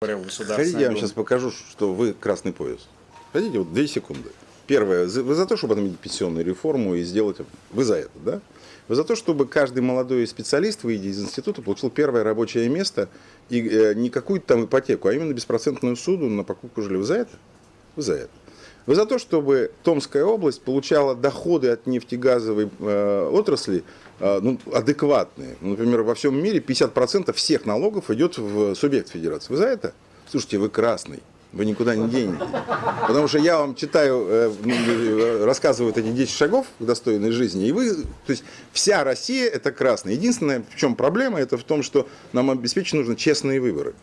Хотите, я вам сейчас покажу, что вы красный пояс. Хотите, вот две секунды. Первое, вы за то, чтобы отменить пенсионную реформу и сделать... Вы за это, да? Вы за то, чтобы каждый молодой специалист, выйдя из института, получил первое рабочее место и э, не какую-то там ипотеку, а именно беспроцентную суду на покупку жилья. Вы за это? Вы за это. Вы за то, чтобы Томская область получала доходы от нефтегазовой э, отрасли э, ну, адекватные. Ну, Например, во всем мире 50% всех налогов идет в субъект федерации. Вы за это? Слушайте, вы красный. Вы никуда не денете. Потому что я вам читаю, э, ну, э, рассказываю эти 10 шагов к достойной жизни, и вы, то есть вся Россия это красная. Единственное, в чем проблема, это в том, что нам обеспечить нужно честные выборы.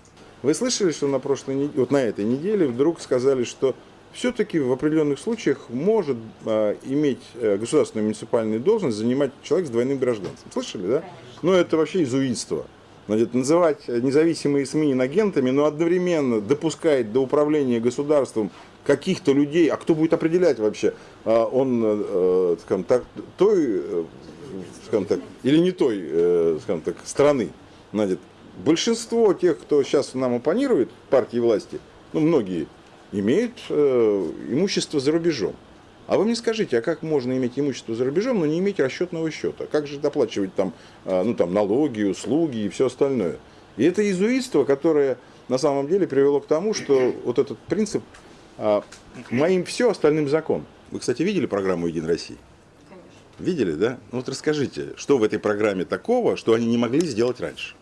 Вы слышали, что на прошлой неделе, вот на этой неделе вдруг сказали, что все-таки в определенных случаях может а, иметь э, государственную муниципальную должность занимать человек с двойным гражданством. Слышали, да? Ну, это вообще изуитство. Значит, называть независимые СМИ инагентами, но одновременно допускать до управления государством каких-то людей, а кто будет определять вообще, а, он, э, скажем так, той, э, скажем так, или не той, э, скажем так, страны. Значит, большинство тех, кто сейчас нам оппонирует партии власти, ну, многие, имеют э, имущество за рубежом. А вы мне скажите, а как можно иметь имущество за рубежом, но не иметь расчетного счета? Как же доплачивать там, э, ну, там налоги, услуги и все остальное? И это изуитство, которое на самом деле привело к тому, что вот этот принцип а, «моим все, остальным закон». Вы, кстати, видели программу «Единой России»? Видели, да? Ну вот расскажите, что в этой программе такого, что они не могли сделать раньше?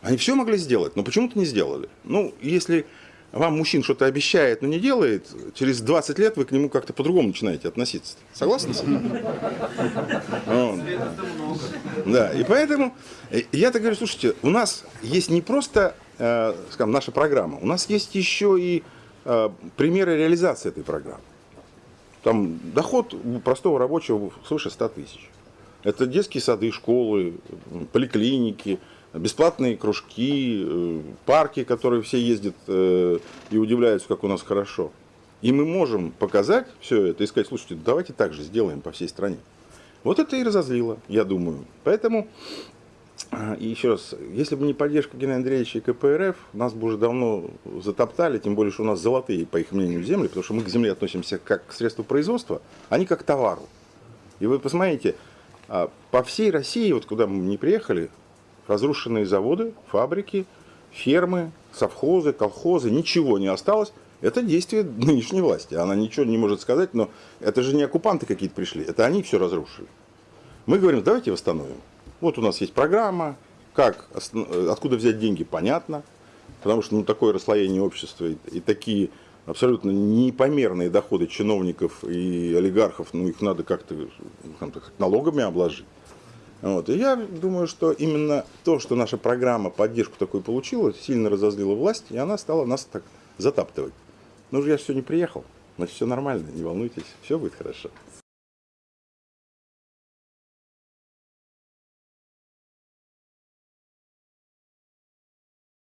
Они все могли сделать, но почему-то не сделали. Ну, если вам мужчин что-то обещает, но не делает, через 20 лет вы к нему как-то по-другому начинаете относиться. Согласны с этим? Да, и поэтому э, я-то говорю, слушайте, у нас есть не просто, э, скажем, наша программа, у нас есть еще и э, примеры реализации этой программы. Там доход простого рабочего свыше 100 тысяч. Это детские сады, школы, поликлиники, бесплатные кружки, э, парки, которые все ездят э, и удивляются, как у нас хорошо. И мы можем показать все это и сказать, слушайте, давайте так же сделаем по всей стране. Вот это и разозлило, я думаю. Поэтому, а, и еще раз, если бы не поддержка Геннадия Андреевича и КПРФ, нас бы уже давно затоптали, тем более, что у нас золотые, по их мнению, земли, потому что мы к земле относимся как к средству производства, а не как к товару. И вы посмотрите, а, по всей России, вот куда мы не приехали, разрушенные заводы, фабрики, фермы, совхозы, колхозы, ничего не осталось. Это действие нынешней власти. Она ничего не может сказать, но это же не оккупанты какие-то пришли, это они все разрушили. Мы говорим, давайте восстановим. Вот у нас есть программа, как, осно- откуда взять деньги, понятно, потому что ну, такое расслоение общества и, и такие абсолютно непомерные доходы чиновников и олигархов, ну их надо как-то скажем так, налогами обложить. Вот. И я думаю, что именно то, что наша программа поддержку такую получила, сильно разозлила власть, и она стала нас так затаптывать. Ну же я все не приехал, значит все нормально, не волнуйтесь, все будет хорошо.